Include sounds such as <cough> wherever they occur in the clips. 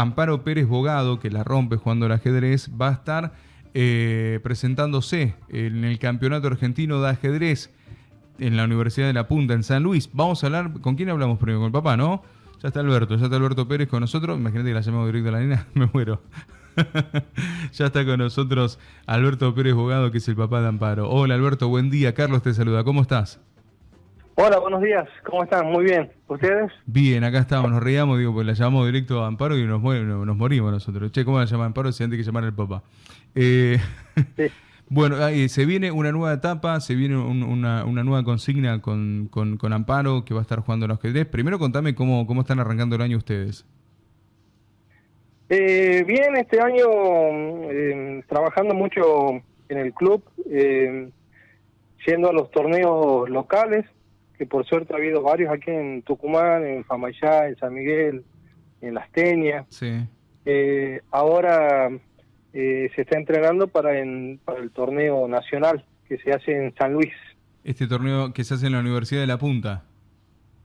Amparo Pérez Bogado, que la rompe jugando al ajedrez, va a estar eh, presentándose en el Campeonato Argentino de Ajedrez en la Universidad de La Punta, en San Luis. Vamos a hablar, ¿con quién hablamos primero? Con el papá, ¿no? Ya está Alberto, ya está Alberto Pérez con nosotros. Imagínate que la llamamos directo a la nena, <laughs> me muero. <laughs> ya está con nosotros Alberto Pérez Bogado, que es el papá de Amparo. Hola Alberto, buen día. Carlos te saluda, ¿cómo estás? Hola, buenos días. ¿Cómo están? Muy bien. ¿Ustedes? Bien, acá estamos, nos reíamos, digo, pues la llamamos directo a Amparo y nos, nos morimos nosotros. Che, ¿cómo la llama Amparo si antes que llamar al papá? Eh, <laughs> bueno, se viene una nueva etapa, se viene una, nueva consigna con, con, Amparo que va a estar jugando los ajedrez. Primero contame cómo, cómo están arrancando el año ustedes. Eh, bien, este año eh, trabajando mucho en el club, eh, yendo a los torneos locales, que por suerte ha habido varios aquí en Tucumán, en Famayá, en San Miguel, en Las Teñas. Sí. Eh, ahora eh, se está entrenando para, en, para el torneo nacional que se hace en San Luis. Este torneo que se hace en la Universidad de La Punta.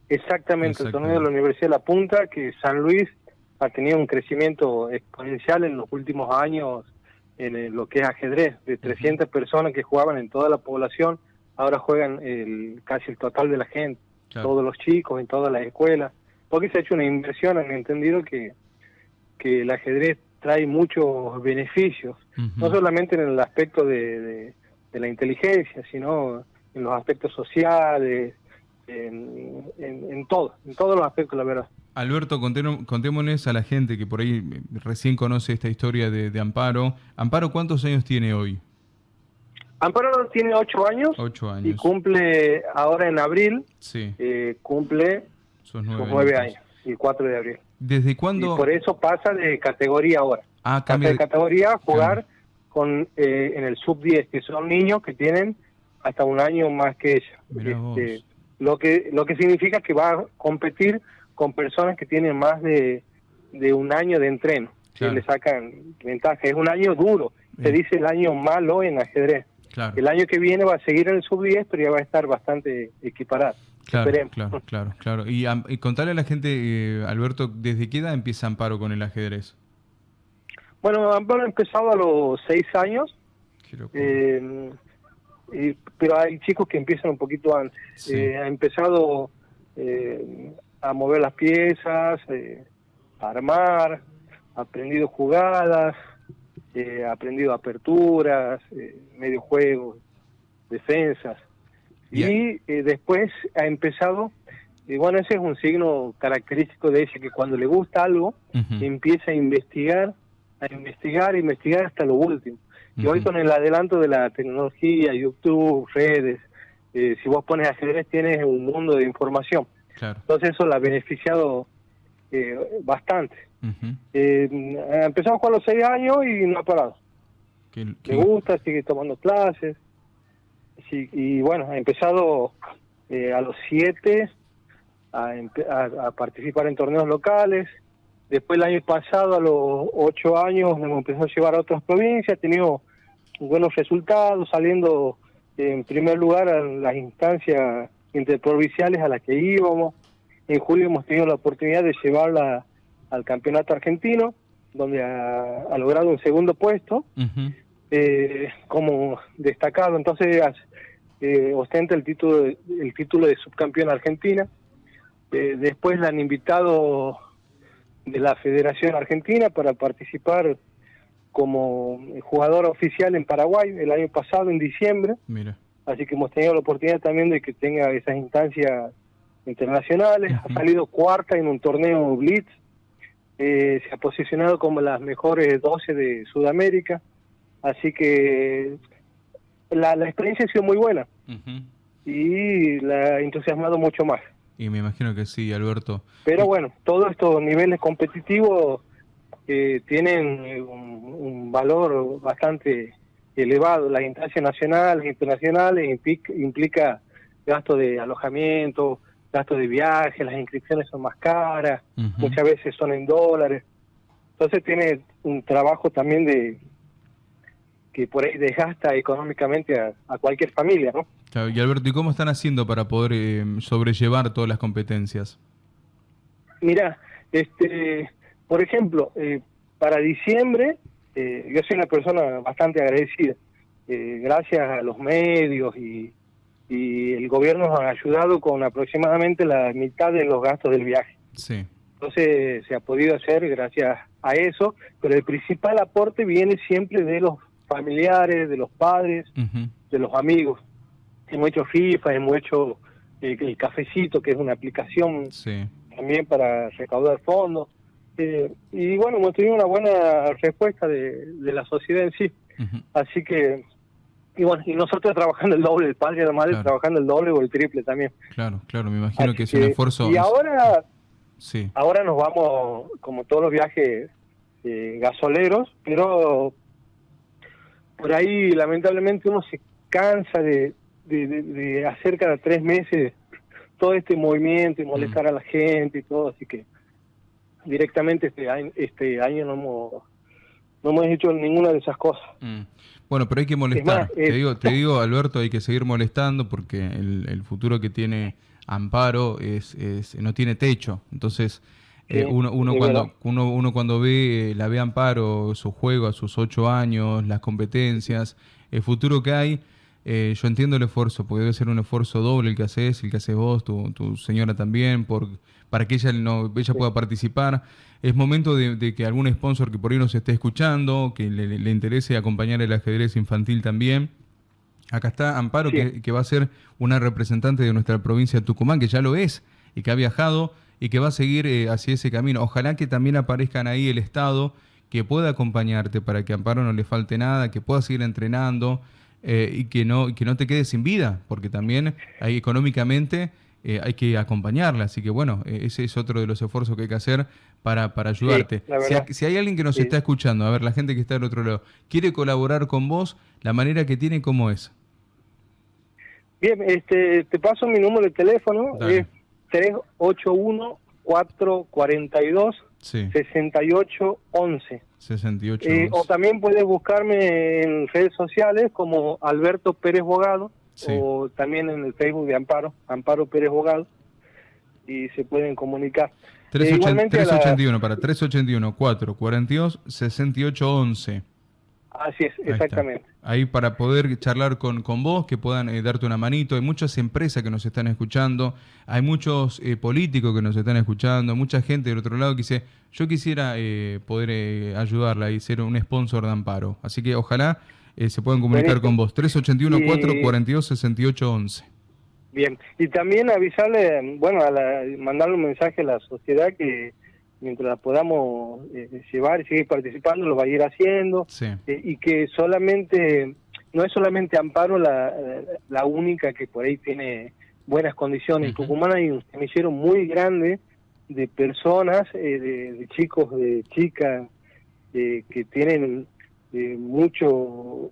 Exactamente, el torneo de la Universidad de La Punta, que San Luis ha tenido un crecimiento exponencial en los últimos años en lo que es ajedrez, de 300 personas que jugaban en toda la población ahora juegan el, casi el total de la gente, todos los chicos en todas las escuelas, porque se ha hecho una inversión, han entendido que, que el ajedrez trae muchos beneficios, no solamente en el aspecto de, de, la inteligencia, sino en los aspectos sociales, en, en, todo, en todos los aspectos, la verdad. Alberto, contémonos a la gente que por ahí recién conoce esta historia de, de Amparo. Amparo, ¿cuántos años tiene hoy? Amparo tiene ocho años, y cumple ahora en abril, sí. eh, cumple sus nueve, años, el 4 de abril. ¿Desde cuándo? Y por eso pasa de categoría ahora. Ah, cambia de categoría a jugar con eh, en el sub-10, que son niños que tienen hasta un año más que ella. Este, lo que lo que significa que va a competir con personas que tienen más de, de un año de entreno, que le sacan ventaja. Es un año duro, se dice el año malo en ajedrez. El año que viene va a seguir en el sub-10, pero ya va a estar bastante equiparado. Claro, claro, claro, claro. Y, contarle a la gente, eh, Alberto, ¿desde qué edad empieza Amparo con el ajedrez? Bueno, Amparo ha empezado a los seis años, eh, pero hay chicos que empiezan un poquito antes. Eh, ha empezado a mover las piezas, a armar, ha aprendido jugadas, eh, aprendido aperturas, eh, medio juego, defensas. Y eh, después ha empezado, y bueno, ese es un signo característico de ese, que cuando le gusta algo, empieza a investigar, a investigar, a investigar hasta lo último. Y hoy con el adelanto de la tecnología, YouTube, redes, eh, si vos pones ajedrez tienes un mundo de información. Entonces eso la ha beneficiado bastante. Eh, empezamos con los seis años y no ha parado. Me gusta, sigue tomando clases. y bueno, ha empezado eh, a los siete a, participar en torneos locales. Después el año pasado, a los ocho años, me empezó a llevar a otras provincias, ha tenido buenos resultados, saliendo en primer lugar en las instancias interprovinciales a las que íbamos. En julio hemos tenido la oportunidad de llevarla al campeonato argentino, donde ha, logrado un segundo puesto eh, como destacado. Entonces eh, ostenta el título, de, el título de subcampeón argentina. Eh, después la han invitado de la Federación Argentina para participar como jugador oficial en Paraguay el año pasado, en diciembre. Mira. Así que hemos tenido la oportunidad también de que tenga esas instancias internacionales. Ha salido cuarta en un torneo Blitz eh, se ha posicionado como las mejores 12 de Sudamérica, así que la, experiencia ha sido muy buena y la ha entusiasmado mucho más. Y me imagino que sí, Alberto. Pero bueno, todos estos niveles competitivos eh, tienen un, valor bastante elevado. Las instancias nacionales, internacionales implica, implica gasto de alojamiento, gastos de viaje, las inscripciones son más caras, muchas veces son en dólares. Entonces tiene un trabajo también de que por ahí desgasta económicamente a, cualquier familia, ¿no? Claro, y Alberto, ¿y cómo están haciendo para poder eh, sobrellevar todas las competencias? Mira, este, por ejemplo, eh, para diciembre, eh, yo soy una persona bastante agradecida. Eh, gracias a los medios y, y el gobierno nos ha ayudado con aproximadamente la mitad de los gastos del viaje. Sí. Entonces se ha podido hacer gracias a eso, pero el principal aporte viene siempre de los familiares, de los padres, de los amigos. Hemos hecho FIFA, hemos hecho eh, el cafecito, que es una aplicación también para recaudar fondos. Eh, y bueno, hemos tenido una buena respuesta de, la sociedad en sí. Así que, y bueno, y nosotros trabajando el doble, el padre y la madre trabajando el doble o el triple también. Claro, claro, me imagino que es un esfuerzo. Y ahora, sí. ahora nos vamos, como todos los viajes eh, gasoleros, pero por ahí lamentablemente uno se cansa de, de, hacer cada tres meses todo este movimiento y molestar mm. a la gente y todo, así que directamente este año, este año no hemos, no hemos hecho ninguna de esas cosas. Mm. Bueno, pero hay que molestar. te, digo, te <laughs> digo, Alberto, hay que seguir molestando porque el, futuro que tiene Amparo es, es, no tiene techo. Entonces, eh, uno, uno, cuando, uno, uno, cuando ve, la ve Amparo, su juego a sus ocho años, las competencias, el futuro que hay, eh, yo entiendo el esfuerzo, porque debe ser un esfuerzo doble el que haces, el que haces vos, tu, tu señora también, por, para que ella, no, ella pueda participar. Es momento de, que algún sponsor que por ahí nos esté escuchando, que le, interese acompañar el ajedrez infantil también. Acá está Amparo, que, que, va a ser una representante de nuestra provincia de Tucumán, que ya lo es y que ha viajado y que va a seguir eh, hacia ese camino. Ojalá que también aparezcan ahí el Estado que pueda acompañarte para que Amparo no le falte nada, que pueda seguir entrenando eh, y que no, que no te quedes sin vida, porque también hay, económicamente eh, hay que acompañarla. Así que bueno, ese es otro de los esfuerzos que hay que hacer para, para ayudarte. si, hay alguien que nos está escuchando, a ver, la gente que está del otro lado, quiere colaborar con vos, la manera que tiene, ¿cómo es? Bien, este, te paso mi número de teléfono, es 381 442 6811. 68 eh, o también puedes buscarme en redes sociales como Alberto Pérez Bogado o también en el Facebook de Amparo, Amparo Pérez Bogado y se pueden comunicar. 381 para 381 442 6811. Así es, exactamente. Ahí para poder charlar con, con vos, que puedan eh, darte una manito. Hay muchas empresas que nos están escuchando, hay muchos eh, políticos que nos están escuchando, mucha gente del otro lado que dice, yo quisiera eh, poder ayudarla y ser un sponsor de Amparo. Así que ojalá se puedan comunicar con vos. 381-442-6811. Bien, y también avisarle, bueno, a mandarle un mensaje a la sociedad que mientras la podamos eh, llevar y seguir participando, lo va a ir haciendo, eh, y que solamente, no es solamente Amparo la, la única que por ahí tiene buenas condiciones, en Tucumán hay un semillero muy grande de personas, eh, de, chicos, de chicas, que tienen mucho,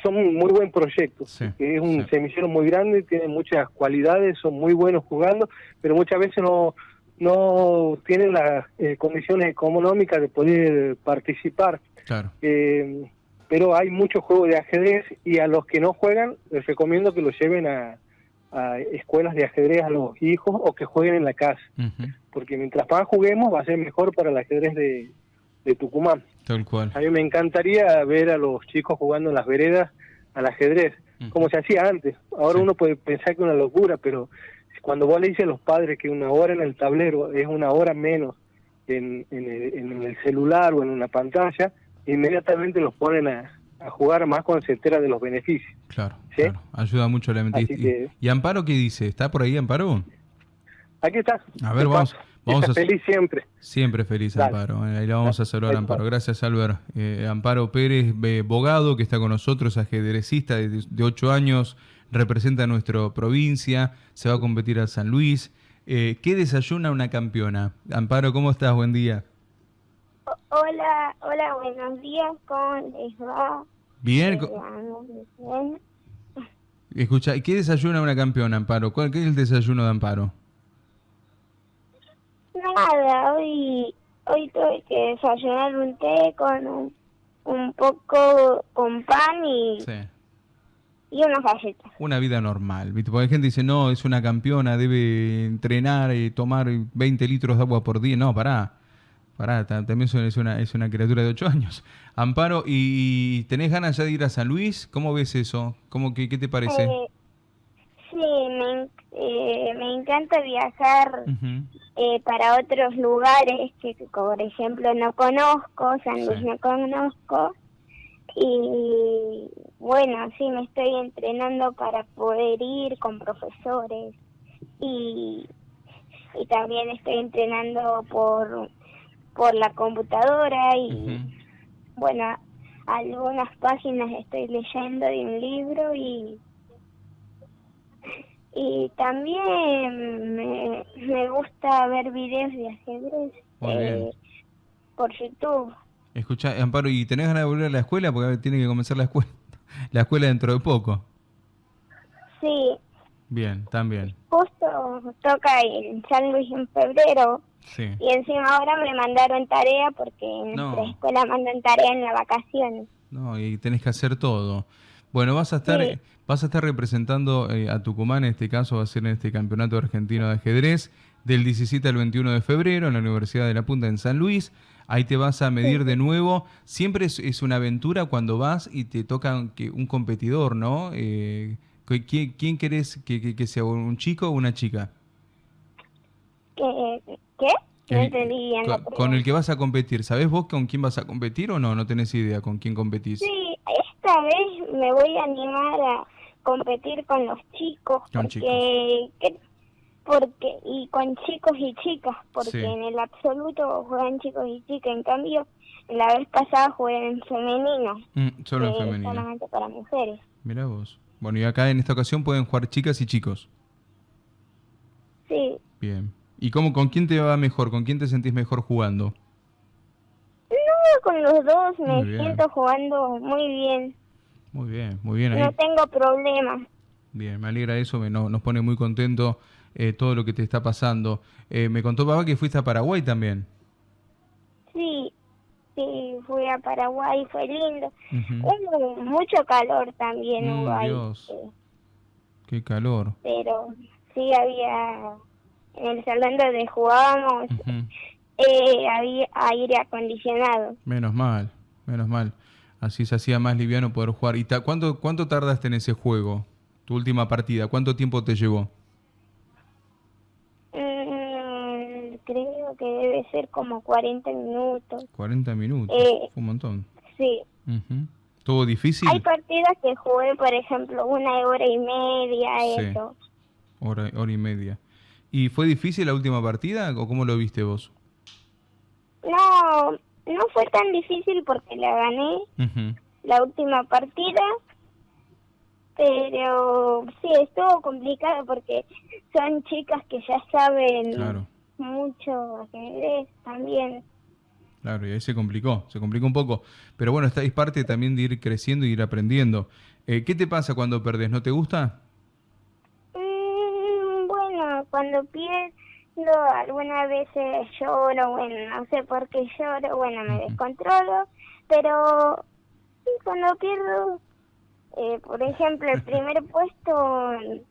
son muy buen proyecto, es un semillero muy grande, tiene muchas cualidades, son muy buenos jugando, pero muchas veces no no tienen las eh, condiciones económicas de poder participar. Claro. Eh, pero hay muchos juegos de ajedrez y a los que no juegan les recomiendo que los lleven a, escuelas de ajedrez a los hijos o que jueguen en la casa. Porque mientras más juguemos va a ser mejor para el ajedrez de, Tucumán. Tal cual. A mí me encantaría ver a los chicos jugando en las veredas al ajedrez, como se hacía antes. Ahora uno puede pensar que es una locura, pero cuando vos le dices a los padres que una hora en el tablero es una hora menos en, el, celular o en una pantalla, inmediatamente los ponen a, jugar más cuando se entera de los beneficios. Claro, ayuda mucho la mente. ¿Y, Amparo qué dice? ¿Está por ahí Amparo? Aquí está. A ver, vamos, vamos a... Feliz siempre. Siempre feliz, Amparo. Ahí la vamos a saludar, Amparo. Gracias, Albert. Eh, Amparo Pérez, abogado, que está con nosotros, ajedrecista de, de 8 años, representa a nuestra provincia, se va a competir a San Luis. Eh, ¿Qué desayuna una campeona? Amparo, ¿cómo estás? Buen día. Hola, hola, buenos días, ¿cómo les va? Bien. Escucha, ¿qué desayuna una campeona, Amparo? ¿Cuál, ¿Qué es el desayuno de Amparo? Nada, hoy, hoy tuve que desayunar un té con un, un poco con pan y... Sí y unas galletas. Una vida normal, ¿viste? Porque la gente dice, no, es una campeona, debe entrenar y tomar 20 litros de agua por día. No, pará. Pará, también es una, es una criatura de 8 años. <laughs> Amparo, ¿y tenés ganas ya de ir a San Luis? ¿Cómo ves eso? ¿Cómo, qué, ¿Qué te parece? Eh, sí, me, eh, me encanta viajar eh, para otros lugares que, por ejemplo, no conozco, San Luis no conozco. Y bueno, sí, me estoy entrenando para poder ir con profesores y, y también estoy entrenando por por la computadora y bueno, algunas páginas estoy leyendo de un libro y y también me, me gusta ver videos de ajedrez eh, por YouTube. Escucha, Amparo, ¿y tenés ganas de volver a la escuela? Porque tiene que comenzar la escuela, la escuela dentro de poco. Sí. Bien, también. Justo toca en San Luis en febrero y encima ahora me mandaron tarea porque en nuestra escuela mandan tarea en la vacaciones. No, y tenés que hacer todo. Bueno, vas a estar, vas a estar representando eh, a Tucumán, en este caso va a ser en este campeonato argentino de ajedrez, del 17 al 21 de febrero en la Universidad de La Punta en San Luis. Ahí te vas a medir de nuevo. Siempre es, una aventura cuando vas y te toca que un competidor, ¿no? Eh, ¿quién, ¿Quién querés que, que, sea, un chico o una chica? ¿Qué? No con, con, el que vas a competir, ¿sabes vos con quién vas a competir o no? ¿No tenés idea con quién competís? Sí, esta vez me voy a animar a competir con los chicos porque porque y con chicos y chicas porque en el absoluto juegan chicos y chicas en cambio la vez pasada jugué en femenino mm, solo en femenino solamente para mujeres mira vos bueno y acá en esta ocasión pueden jugar chicas y chicos sí bien ¿Y cómo, con quién te va mejor? ¿Con quién te sentís mejor jugando? No, con los dos me siento jugando muy bien. Muy bien, muy bien. No tengo problemas. Bien, me alegra eso, me, nos pone muy contento eh, todo lo que te está pasando. Eh, me contó papá que fuiste a Paraguay también. Sí, sí, fui a Paraguay, fue lindo. Hubo mucho calor también mm, hubo Dios. Qué calor. Pero sí había en el salón donde jugábamos <laughs> eh, había aire acondicionado. Menos mal, menos mal. Así se hacía más liviano poder jugar. ¿Y cuánto, cuánto tardaste en ese juego? Tu última partida, ¿cuánto tiempo te llevó? Mm, creo que debe ser como 40 minutos. 40 minutos, eh, un montón. Sí. ¿Todo difícil? Hay partidas que jugué, por ejemplo, una hora y media, eso. Hora, hora y media. ¿Y fue difícil la última partida o cómo lo viste vos? No, no fue tan difícil porque la gané la última partida, pero sí, estuvo complicado porque son chicas que ya saben mucho ajedrez también. Claro, y ahí se complicó, se complicó un poco. Pero bueno, esta es parte también de ir creciendo y ir aprendiendo. Eh, ¿Qué te pasa cuando perdés? ¿No te gusta? cuando pierdo algunas veces lloro, bueno, no sé por qué lloro, bueno, me descontrolo, pero cuando pierdo, eh, por ejemplo, el primer puesto,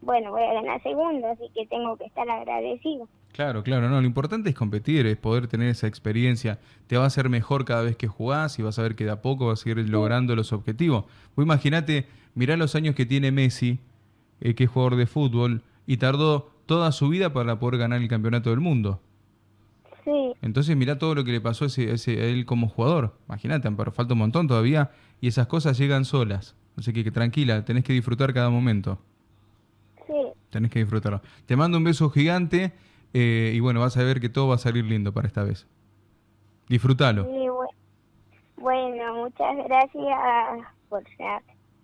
bueno, voy a ganar segundo, así que tengo que estar agradecido. Claro, claro, no, lo importante es competir, es poder tener esa experiencia. Te va a hacer mejor cada vez que jugás y vas a ver que de a poco vas a ir logrando los objetivos. Vos imagínate, mirá los años que tiene Messi, eh, que es jugador de fútbol, y tardó toda su vida para poder ganar el campeonato del mundo. Sí. Entonces mira todo lo que le pasó a, ese, a él como jugador. Imagínate, pero falta un montón todavía y esas cosas llegan solas. Así que, que tranquila, tenés que disfrutar cada momento. Sí. Tenés que disfrutarlo. Te mando un beso gigante eh, y bueno, vas a ver que todo va a salir lindo para esta vez. Disfrútalo. Sí, bueno, muchas gracias por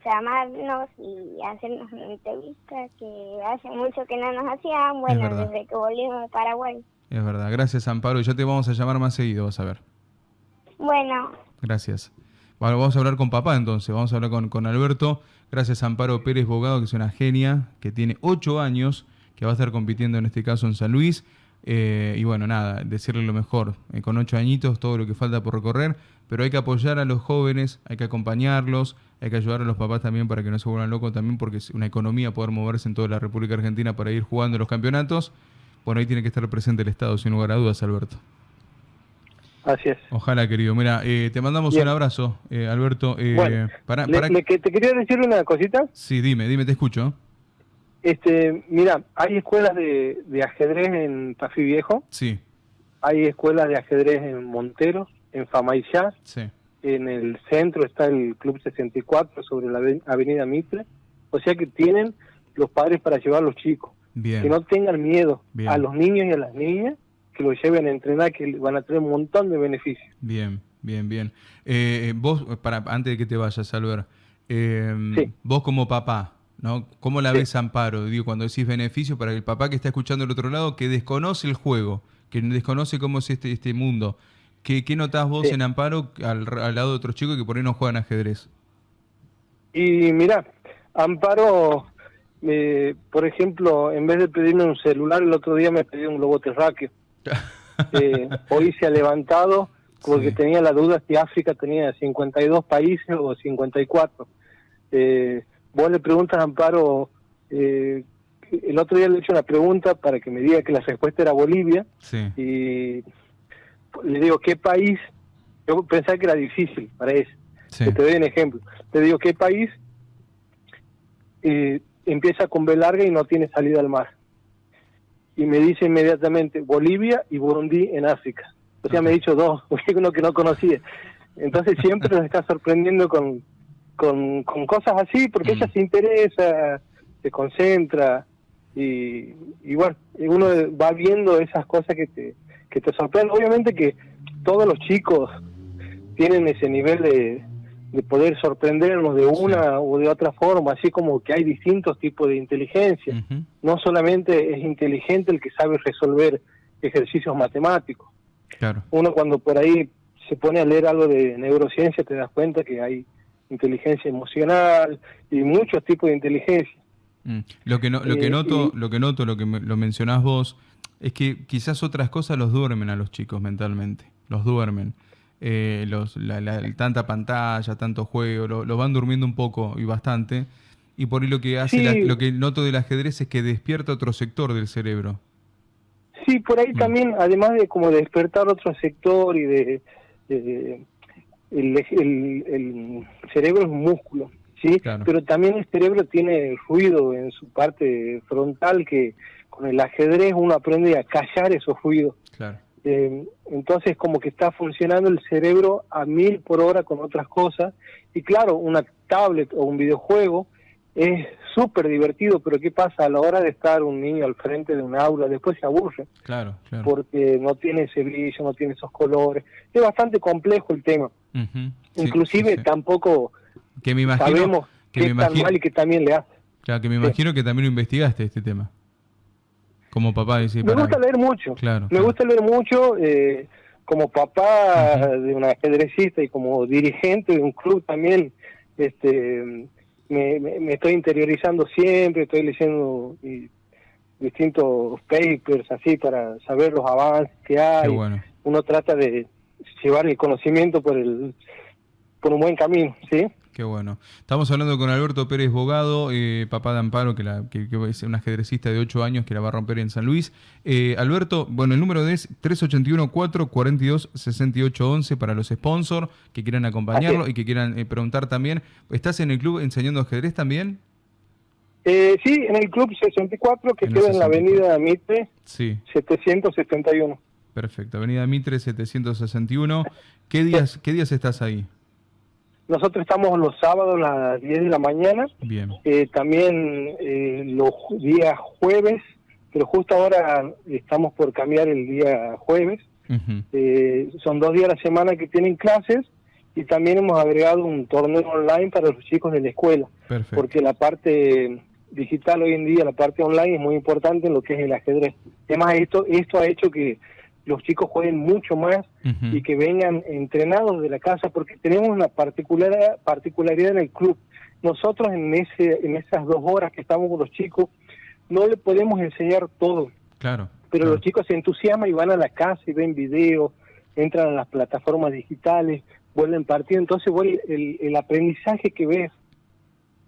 llamarnos y hacernos una entrevista que hace mucho que no nos hacían, bueno, desde que volvimos de Paraguay. Es verdad, gracias Amparo, ya te vamos a llamar más seguido, vas a ver. Bueno. Gracias. Bueno, vamos a hablar con papá entonces, vamos a hablar con, con Alberto. Gracias Amparo Pérez Bogado, que es una genia, que tiene ocho años, que va a estar compitiendo en este caso en San Luis. Eh, y bueno, nada, decirle lo mejor. Eh, con ocho añitos, todo lo que falta por recorrer, pero hay que apoyar a los jóvenes, hay que acompañarlos, hay que ayudar a los papás también para que no se vuelvan locos también, porque es una economía poder moverse en toda la República Argentina para ir jugando los campeonatos. Bueno, ahí tiene que estar presente el Estado, sin lugar a dudas, Alberto. Así es. Ojalá, querido. Mira, eh, te mandamos un abrazo, Alberto. Eh, para, que te quería decir una cosita. Sí, dime, dime, te escucho. Este, mira, hay escuelas de, ajedrez en Tafí Viejo. Sí. Hay escuelas de ajedrez en Monteros, en Famaillá. Sí. En el centro está el Club 64 sobre la Avenida Mitre. O sea que tienen los padres para llevar a los chicos. Bien. Que no tengan miedo a los niños y a las niñas que lo lleven a entrenar, que van a tener un montón de beneficios. Bien, bien, bien. Eh, vos, para antes de que te vayas, Albert, eh, vos como papá, ¿no? ¿Cómo la ves Amparo? Digo, cuando decís beneficio para el papá que está escuchando al otro lado, que desconoce el juego, que desconoce cómo es este, este mundo. ¿Qué, qué notás vos en Amparo al, lado de otros chicos que por ahí no juegan ajedrez? Y mira, Amparo, eh, por ejemplo, en vez de pedirme un celular, el otro día me pidió un globo terráqueo. <laughs> Eh, hoy se ha levantado porque tenía la duda si África tenía 52 países o 54. Eh, vos le preguntas a Amparo, eh, el otro día le he hecho una pregunta para que me diga que la respuesta era Bolivia. Y le digo, ¿qué país? Yo pensaba que era difícil para eso. te doy un ejemplo. Te digo, ¿qué país eh, empieza con B larga y no tiene salida al mar? y me dice inmediatamente Bolivia y Burundi en África. O sea, me ha dicho dos, <laughs> uno que no conocía. Entonces siempre nos está sorprendiendo con, con, cosas así, porque ella mm. se interesa, se concentra, y, y bueno, uno va viendo esas cosas que te, que te sorprenden. Obviamente que todos los chicos tienen ese nivel de, de poder sorprendernos de una o de otra forma, así como que hay distintos tipos de inteligencia. No solamente es inteligente el que sabe resolver ejercicios matemáticos. Claro. Uno cuando por ahí se pone a leer algo de neurociencia te das cuenta que hay inteligencia emocional y muchos tipos de inteligencia. Mm. Lo que no, lo que eh, noto, lo que noto, lo que lo mencionás vos, es que quizás otras cosas los duermen a los chicos mentalmente, los duermen eh, los, la, tanta pantalla, tanto juego, lo, van durmiendo un poco y bastante. Y por ahí lo que hace, lo que noto del ajedrez es que despierta otro sector del cerebro. Sí, por ahí mm. también, además de como despertar otro sector y de, el, el, cerebro es un músculo, ¿sí? Pero también el cerebro tiene ruido en su parte frontal que con el ajedrez uno aprende a callar esos ruidos. Claro. Eh, entonces como que está funcionando el cerebro a mil por hora con otras cosas. Y claro, una tablet o un videojuego es súper divertido, pero ¿qué pasa a la hora de estar un niño al frente de un aula? Después se aburre. Claro, Porque no tiene ese brillo, no tiene esos colores. Es bastante complejo el tema. Inclusive tampoco que me imagino, sabemos que qué tan mal y que también le hace. Claro, que me imagino que también lo investigaste este tema. Como papá, dice, Me gusta leer mucho. me gusta leer mucho. Eh, como papá de un ajedrecista y como dirigente de un club también, este, me, estoy interiorizando siempre, estoy leyendo distintos papers así para saber los avances que hay. Uno trata de llevar el conocimiento por el por un buen camino, ¿sí? Qué bueno. Estamos hablando con Alberto Pérez Bogado, eh, papá de Amparo, que, la, que, es un ajedrecista de 8 años que la va a romper en San Luis. Eh, Alberto, bueno, el número es 381-442-6811 para los sponsors que quieran acompañarlo y que quieran eh, preguntar también. ¿Estás en el club enseñando ajedrez también? sí, en el club 64 que queda en la avenida Mitre sí. 771. Perfecto, avenida Mitre 761. ¿Qué días, ¿Qué días estás ahí? Nosotros estamos los sábados a las 10 de la mañana. Bien. Eh, también eh, los días jueves, pero justo ahora estamos por cambiar el día jueves. Eh, son dos días a la semana que tienen clases y también hemos agregado un torneo online para los chicos de la escuela. Porque la parte digital hoy en día, la parte online es muy importante en lo que es el ajedrez. Además, esto, esto ha hecho que los chicos jueguen mucho más y que vengan entrenados de la casa, porque tenemos una particularidad, particularidad en el club. Nosotros en, ese, en esas dos horas que estamos con los chicos, no le podemos enseñar todo. Claro. Pero los chicos se entusiasman y van a la casa y ven videos, entran a las plataformas digitales, vuelven partido. Entonces, el, el aprendizaje que ves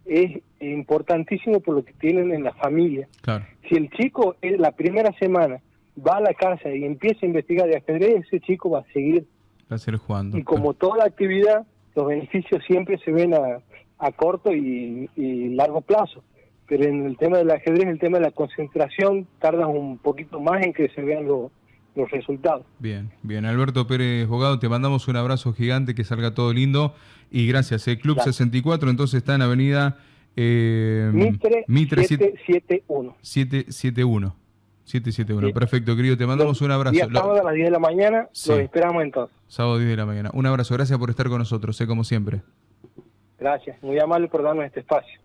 es importantísimo por lo que tienen en la familia. Claro. Si el chico es la primera semana va a la casa y empieza a investigar de ajedrez, ese chico va a seguir Placer jugando. Y como toda actividad, los beneficios siempre se ven a, a corto y, largo plazo. Pero en el tema del ajedrez, el tema de la concentración, tarda un poquito más en que se vean los los resultados. Bien, bien. Alberto Pérez Bogado, te mandamos un abrazo gigante, que salga todo lindo y gracias. El Club 64 entonces está en Avenida eh, Mitre, Mitre 771. 771. 771, perfecto, querido. Te mandamos un abrazo. Día sábado a las 10 de la mañana, lo esperamos entonces. Sábado 10 de la mañana. Un abrazo, gracias por estar con nosotros, sé como siempre. Gracias, muy amable por darnos este espacio.